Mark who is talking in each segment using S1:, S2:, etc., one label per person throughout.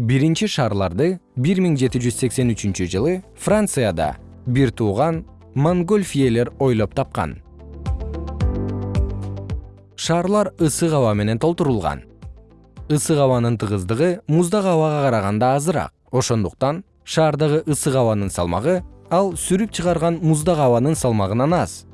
S1: биринчи шарларды 1783 жылы францияда бир тууган монгольфиелер ойлоп тапкан. Шарлар ысык аба менен толтурулган. Ысык абанын тыгыздыгы муздак абага караганда азыраак. Ошондуктан шаардагы ысык абанын салмагы ал сүрүп чыгарган муздак абанын салмагынан аз.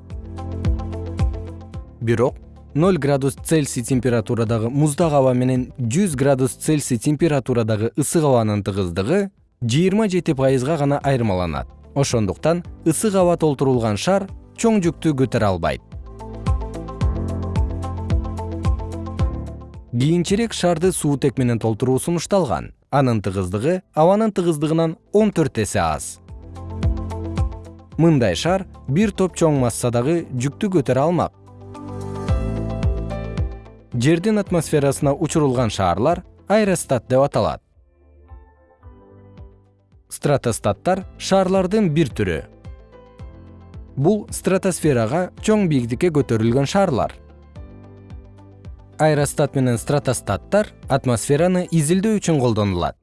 S1: Бирок ноль градус цельсий температурадагы муздак аба менен жүз градус цельсий температурадагы ысык абанын тыгыздыгы жыйырма жети пайызга гана айырмаланат. Ошондуктан ысык аба толтурулган шар чоң жүктү көтөрө албайт. Кийинчерээк шарды суутек менен толтуруу сунушталган. Анын тыгыздыгы абанын тыгыздыгынан он төрт эсе аз. Мындай шар бир топ чоң массадагы жүктү көтөрө алмак жердин атмосферасына учурулган шаарлар аэростат деп аталат. Стратостаттар шаарлардын бир түрү. Бул стратосферага чоң бийиктикке көтөрүлгөн шаарлар. Аэростат менен стратостаттар атмосфераны изилдөө үчүн колдонулат